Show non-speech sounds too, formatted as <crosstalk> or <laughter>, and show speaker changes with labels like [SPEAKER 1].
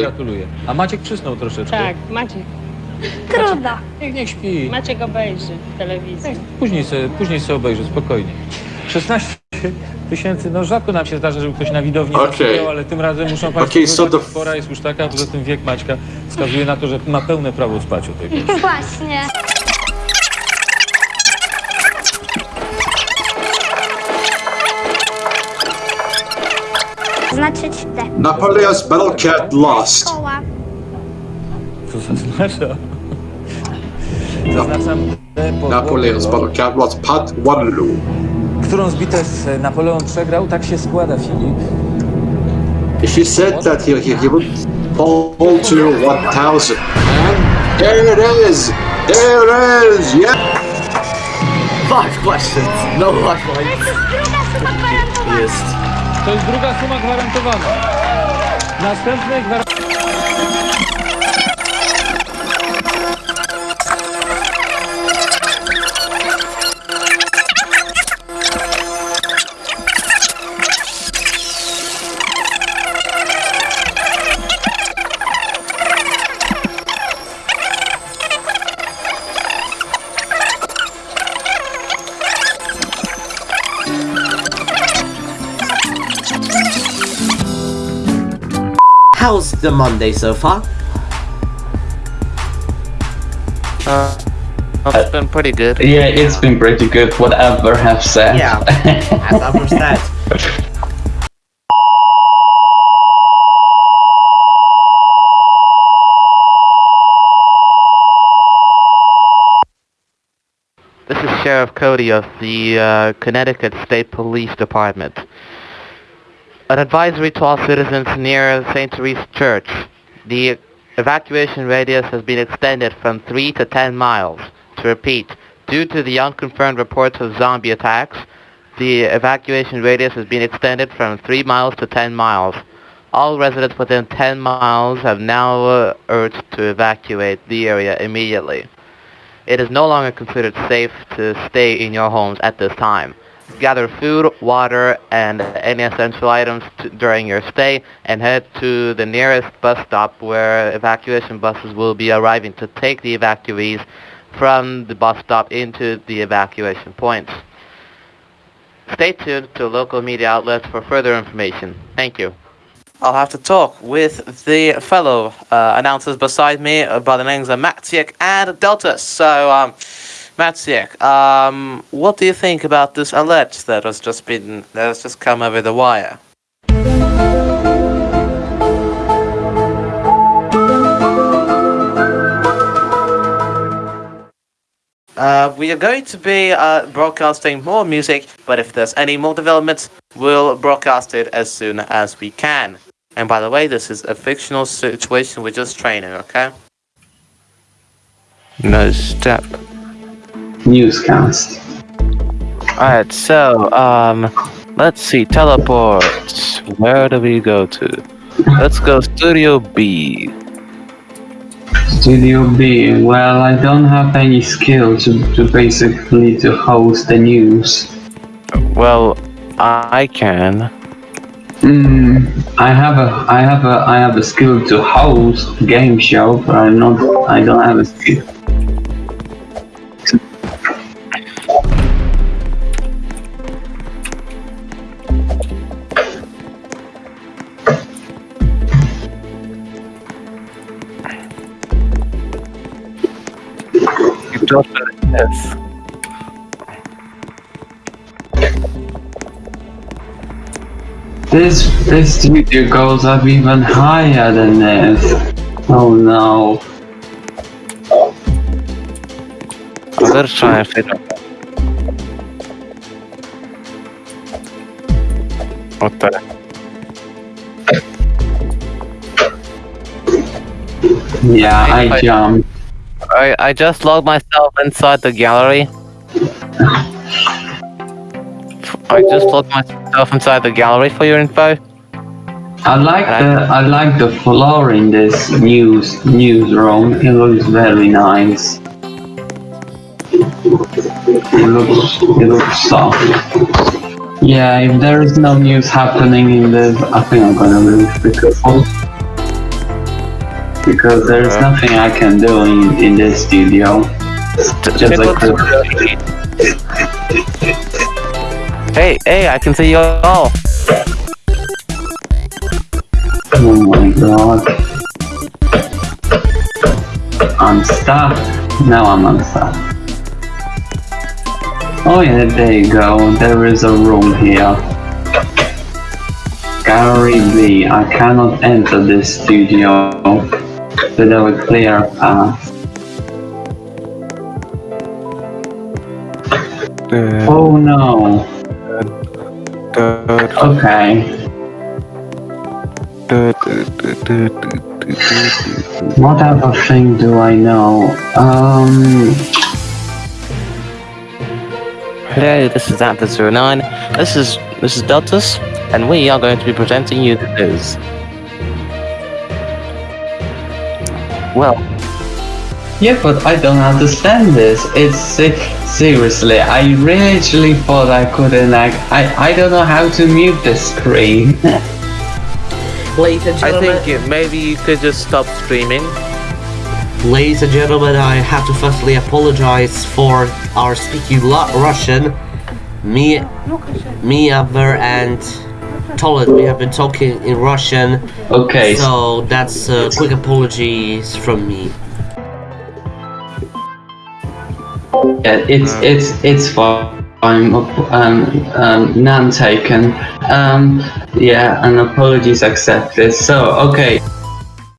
[SPEAKER 1] Gratuluję. A Maciek przysnął troszeczkę.
[SPEAKER 2] Tak, Maciek.
[SPEAKER 3] Trudno.
[SPEAKER 1] Niech, niech śpi.
[SPEAKER 2] Maciek obejrzy w telewizji.
[SPEAKER 1] Później sobie, później sobie obejrzę, spokojnie. 16 tysięcy, no rzadko nam się zdarza, żeby ktoś na widowni
[SPEAKER 4] Okej.
[SPEAKER 1] zasypiał, ale tym razem muszą Państwo
[SPEAKER 4] Okej, so
[SPEAKER 1] okay,
[SPEAKER 4] the-
[SPEAKER 1] pora jest już taka, poza tym wiek Maćka wskazuje na to, że ma pełne prawo spać o tej porze.
[SPEAKER 3] Właśnie. Znaczyć te.
[SPEAKER 4] Napoleon's battle cat lost.
[SPEAKER 3] Koła.
[SPEAKER 1] Co zaznacza? Zaznaczam
[SPEAKER 4] Napoleon's battle cat lost. Pat Waterloo.
[SPEAKER 1] którą z bitew Napoleon przegrał, tak się składa, Filip.
[SPEAKER 4] He said that he, he, he would fall to 1000. And there it is! There it is! Yeah!
[SPEAKER 5] Five questions, no lifeline.
[SPEAKER 3] To jest
[SPEAKER 1] To jest druga suma gwarantowana. Następnej gwarantowanej...
[SPEAKER 5] How's the Monday so far?
[SPEAKER 6] Uh, It's been pretty good.
[SPEAKER 7] Yeah, it's been pretty good, whatever have said.
[SPEAKER 5] Yeah, <laughs> as I've said.
[SPEAKER 6] This is Sheriff Cody of the uh, Connecticut State Police Department. An advisory to all citizens near St. Therese Church. The evacuation radius has been extended from 3 to 10 miles. To repeat, due to the unconfirmed reports of zombie attacks, the evacuation radius has been extended from 3 miles to 10 miles. All residents within 10 miles have now uh, urged to evacuate the area immediately. It is no longer considered safe to stay in your homes at this time. Gather food, water, and any essential items during your stay and head to the nearest bus stop where evacuation buses will be arriving to take the evacuees from the bus stop into the evacuation points. Stay tuned to local media outlets for further information. Thank you. I'll have to talk with the fellow uh, announcers beside me uh, by the names of Matsiek and Delta. So, um, Matsiek, um, what do you think about this alert that has just been that has just come over the wire? Uh, we are going to be uh, broadcasting more music, but if there's any more developments, we'll broadcast it as soon as we can. And by the way, this is a fictional situation. We're just training, okay? No step.
[SPEAKER 7] Newscast.
[SPEAKER 6] Alright, so, um, let's see, teleports. Where do we go to? Let's go Studio B.
[SPEAKER 7] Studio B. Well, I don't have any skill to, to basically to host the news.
[SPEAKER 6] Well, I can.
[SPEAKER 7] Hmm. I have a I have a I have a skill to host game show, but I'm not I don't have a skill.
[SPEAKER 6] You don't this.
[SPEAKER 7] Studio goes up even higher than this. Oh no.
[SPEAKER 6] I'm gonna try and figure. What the?
[SPEAKER 7] Yeah,
[SPEAKER 6] I-
[SPEAKER 7] I jumped.
[SPEAKER 6] I, I just logged myself inside the gallery. I just logged myself inside the gallery for your info.
[SPEAKER 7] I like the I like the floor in this news newsroom. It looks very nice. It looks it looks soft. Yeah, if there is no news happening in this, I think I'm gonna leave because because there's uh-huh. nothing I can do in, in this studio. Just like
[SPEAKER 6] Hey, hey, I can see you all.
[SPEAKER 7] Oh my god. I'm stuck. Now I'm unstuck. Oh yeah, there you go. There is a room here. Gary B. I cannot enter this studio without a clear path. Oh no. Okay. What other thing do I know? Um,
[SPEAKER 6] Hello, this is Atlas 09. This is this is Deltas, and we are going to be presenting you the news. Well,
[SPEAKER 7] yeah, but I don't understand this. It's se- seriously, I really thought I couldn't like, I, I don't know how to mute the screen. <laughs>
[SPEAKER 5] Ladies and
[SPEAKER 6] I think maybe you could just stop streaming.
[SPEAKER 5] ladies and gentlemen, I have to firstly apologize for our speaking lo- Russian. Me, me, Aver, and Tolet, we have been talking in Russian,
[SPEAKER 7] okay,
[SPEAKER 5] so that's uh, quick apologies from me.
[SPEAKER 7] Yeah, it's it's it's fine. I'm um, um, none taken. Um, yeah, and apologies accepted. So okay,